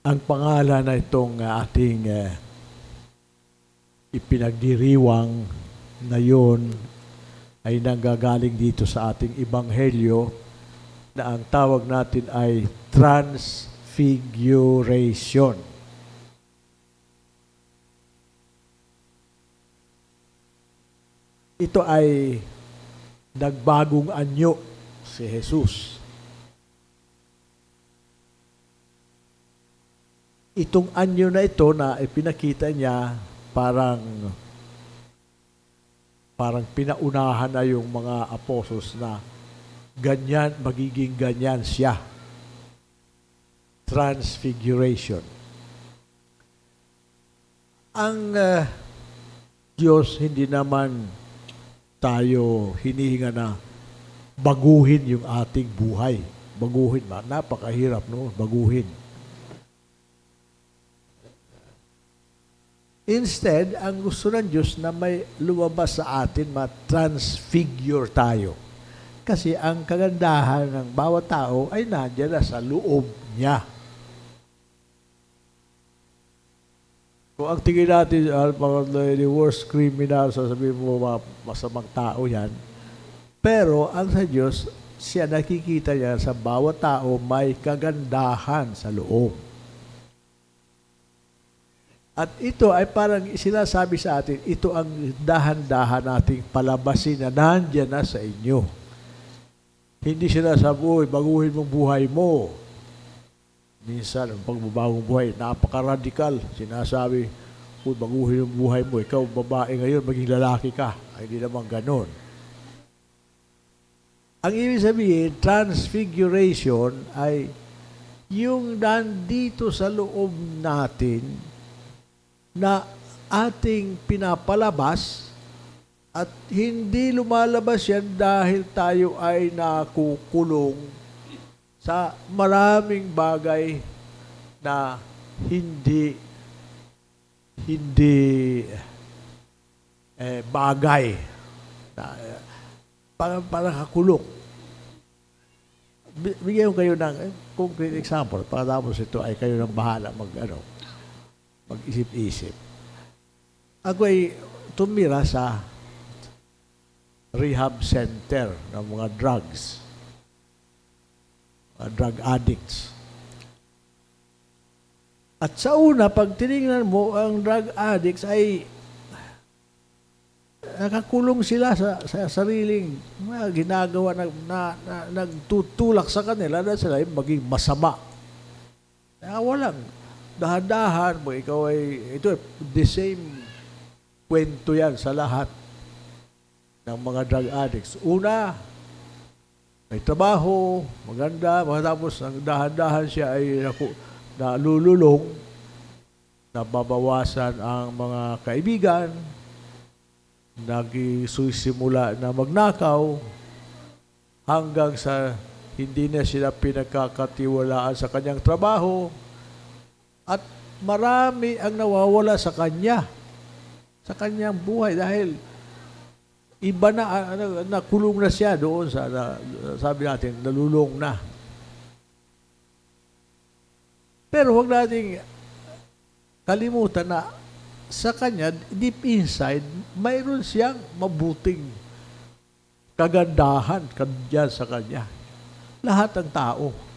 Ang pangalan na itong uh, ating uh, ipinagdiriwang na yun ay nanggagaling dito sa ating ibanghelyo na ang tawag natin ay transfiguration. Ito ay nagbagong anyo si Jesus. Itong anyo na ito na ipinakita niya parang parang pinaunahan na yung mga apostles na ganyan, magiging ganyan siya. Transfiguration. Ang uh, Diyos hindi naman tayo hinihinga na baguhin yung ating buhay. Baguhin ba? Napakahirap, no? Baguhin. Instead, ang gusto ng Diyos na may lumabas sa atin, ma-transfigure tayo. Kasi ang kagandahan ng bawat tao ay nandiyan na sa loob niya. Kung ang tingin natin, uh, the worst criminal, sasabihin mo, masamang tao yan. Pero ang sa Diyos, siya nakikita niya sa bawat tao may kagandahan sa loob. At ito ay parang sinasabi sa atin, ito ang dahan-dahan nating palabasin na nandyan na sa inyo. Hindi sinasabi, uy, baguhin mong buhay mo. Minsan, ang pagbabagong buhay, napaka-radical. Sinasabi, kung baguhin yung buhay mo, ikaw babae ngayon, maging lalaki ka. Ay, hindi naman ganon. Ang ibig sabihin, transfiguration ay yung nandito sa loob natin na ating pinapalabas at hindi lumalabas yan dahil tayo ay nakukulong sa maraming bagay na hindi hindi eh, bagay na eh, parang, parang kakulong. Bigyan ko kayo ng eh, concrete example para tapos ito ay kayo nang bahala mag, ano, mag-isip-isip. Ako ay tumira sa rehab center ng mga drugs uh, drug addicts. At sa una, pag tinignan mo, ang drug addicts ay nakakulong sila sa, sa sariling mga ginagawa na, na, na nagtutulak sa kanila na sila ay maging masama. Kaya walang dahan-dahan mo, ikaw ay, ito, the same kwento yan sa lahat ng mga drug addicts. Una, may trabaho, maganda, matapos ang dahan-dahan siya ay naku, nalululong, nababawasan ang mga kaibigan, nagsusimula na magnakaw, hanggang sa hindi na sila pinagkakatiwalaan sa kanyang trabaho, at marami ang nawawala sa kanya, sa kanyang buhay dahil iba na, ano, nakulong na siya doon sa, na, sabi natin, nalulong na. Pero huwag nating kalimutan na sa kanya, deep inside, mayroon siyang mabuting kagandahan kanyan sa kanya. Lahat ng tao.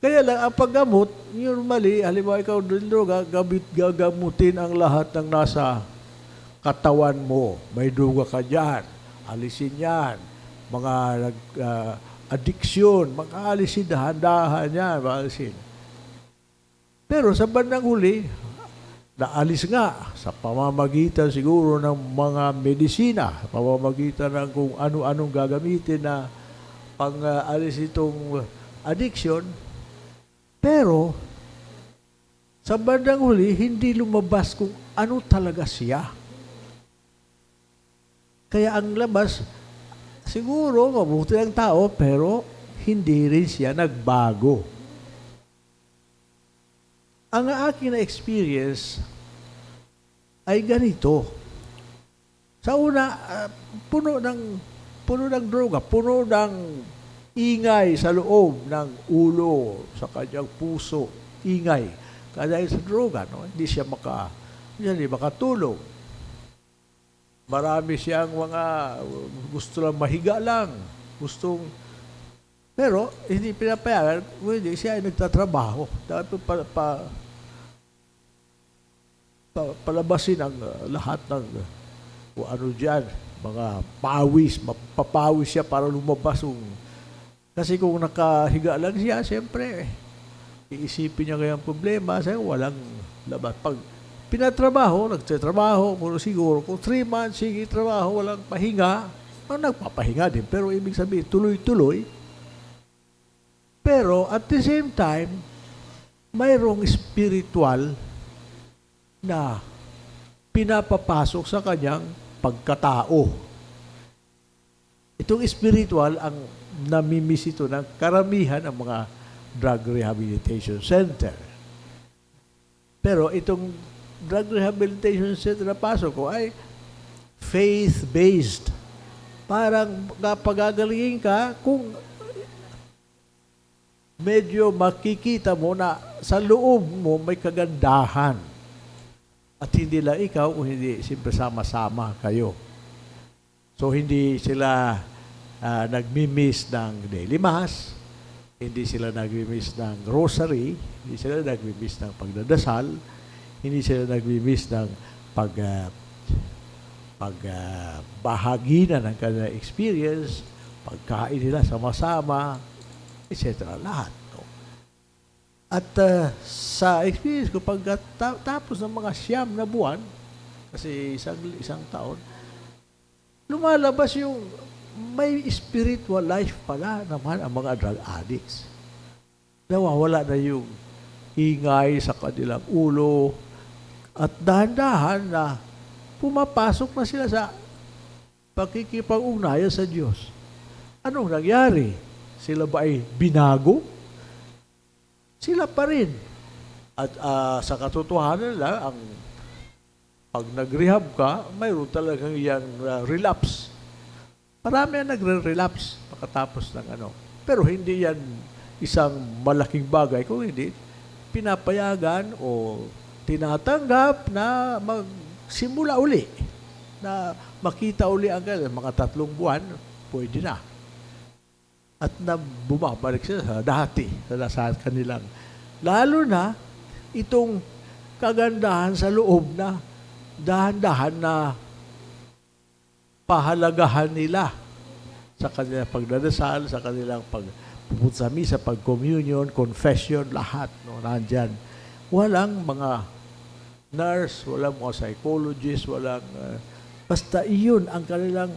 Kaya lang, ang paggamot, normally, halimbawa ikaw droga, gamit, gagamutin ang lahat ng nasa katawan mo. May duga ka dyan. Alisin yan. Mga nag, uh, addiction, mag-aalisin dahan-dahan yan, mag-aalisin. Pero sa bandang huli, naalis nga sa pamamagitan siguro ng mga medisina, pamamagitan ng kung ano-anong gagamitin na pang-alis itong addiction. Pero, sa bandang huli, hindi lumabas kung ano talaga siya. Kaya ang labas, siguro mabuti ang tao, pero hindi rin siya nagbago. Ang aking na-experience ay ganito. Sa una, uh, puno ng puno ng droga, puno ng ingay sa loob ng ulo, sa kanyang puso, ingay. Kaya sa droga, no? hindi siya maka, hindi makatulog. Marami siyang mga gusto lang mahiga lang. Gustong pero hindi pinapayagan, hindi siya ay nagtatrabaho. Dapat pa, pa, pa, palabasin ang uh, lahat ng uh, kung ano dyan, mga pawis, mapapawis siya para lumabas yung kasi kung nakahiga lang siya, siyempre, iisipin niya kayang problema, sa walang labas. Pag pinatrabaho, nagtatrabaho, kung siguro, kung three months, sige, trabaho, walang pahinga, oh, nagpapahinga din. Pero ibig sabihin, tuloy-tuloy. Pero at the same time, mayroong spiritual na pinapapasok sa kanyang pagkatao. Itong spiritual ang namimiss ito ng karamihan ng mga drug rehabilitation center. Pero itong drug rehabilitation center na pasok ko ay faith-based. Parang kapagagalingin ka kung medyo makikita mo na sa loob mo may kagandahan. At hindi lang ikaw kung hindi siyempre sama-sama kayo. So hindi sila uh, nagmi-miss ng daily mass, hindi sila nagmi-miss ng rosary, hindi sila nagmi-miss ng pagdadasal, hindi sila nagmi-miss ng pag uh, pag uh, bahagi na ng kanilang experience, pagkain nila sama-sama, etc. Lahat. No? At uh, sa experience ko, pag ta- tapos ng mga siyam na buwan, kasi isang, isang taon, lumalabas yung may spiritual life pala naman ang mga drug addicts. Nawawala na yung ingay sa kanilang ulo at dahan-dahan na pumapasok na sila sa pakikipag-ugnayan sa Diyos. Anong nangyari? Sila ba ay binago? Sila pa rin. At uh, sa katotohanan lang, ang pag nag-rehab ka, mayroon talagang yan uh, relapse. Marami ang nagre-relapse pagkatapos ng ano. Pero hindi yan isang malaking bagay. Kung hindi, pinapayagan o tinatanggap na magsimula uli. Na makita uli ang mga tatlong buwan, pwede na. At na bumabalik sila sa dati, sa kanilang. Lalo na, itong kagandahan sa loob na dahan-dahan na pahalagahan nila sa kanilang pagdadasal, sa kanilang pagpupunta sa misa, pag-communion, confession, lahat, no, nandyan. Walang mga nurse, walang mga psychologist, walang... Uh, basta iyon ang kanilang...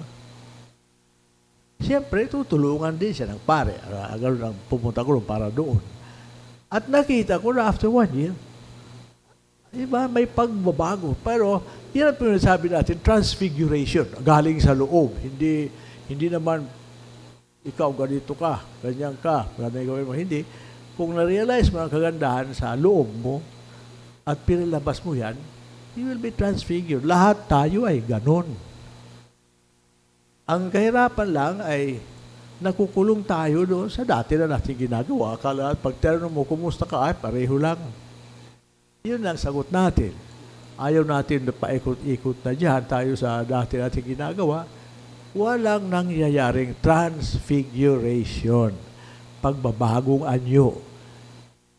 Siyempre, tutulungan din siya ng pare. Uh, ganun ang pumunta ko para doon. At nakita ko na after one year, Diba? May pagbabago. Pero, yan ang pinasabi natin, transfiguration. Galing sa loob. Hindi, hindi naman, ikaw ganito ka, ganyan ka, ganyan gawin mo. Hindi. Kung na-realize mo ang kagandahan sa loob mo, at pinalabas mo yan, you will be transfigured. Lahat tayo ay ganon. Ang kahirapan lang ay nakukulong tayo doon sa dati na natin ginagawa. Akala pag mo, kumusta ka? Ay, pareho lang. Yun ang sagot natin. Ayaw natin na paikot-ikot na dyan tayo sa dati natin ginagawa. Walang nangyayaring transfiguration. Pagbabagong anyo.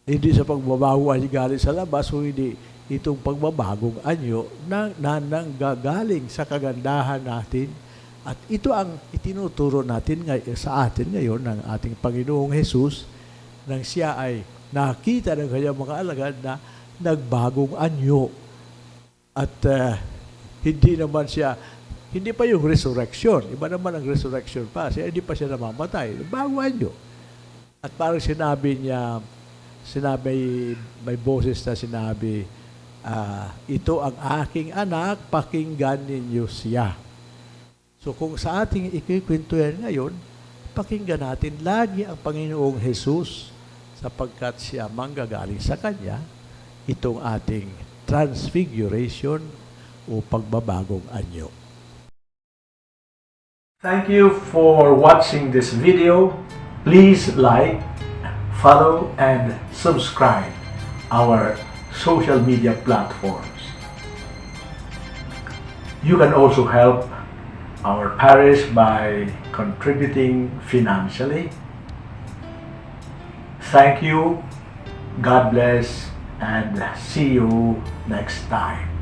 Hindi sa pagbabagong anyo galing sa labas, hindi itong pagbabagong anyo na, na nanggagaling sa kagandahan natin at ito ang itinuturo natin ngay- sa atin ngayon ng ating Panginoong Hesus nang siya ay nakita ng kanyang mga alagad na nagbagong anyo. At uh, hindi naman siya, hindi pa yung resurrection. Iba naman ang resurrection pa. Siya, hindi pa siya namamatay. Bago anyo. At parang sinabi niya, sinabi, may boses na sinabi, uh, ito ang aking anak, pakinggan ninyo siya. So kung sa ating ikikwento ngayon, pakinggan natin lagi ang Panginoong Jesus sapagkat siya manggagaling sa Kanya itong ating transfiguration o pagbabagong anyo. Thank you for watching this video. Please like, follow, and subscribe our social media platforms. You can also help our parish by contributing financially. Thank you, God bless, and see you next time.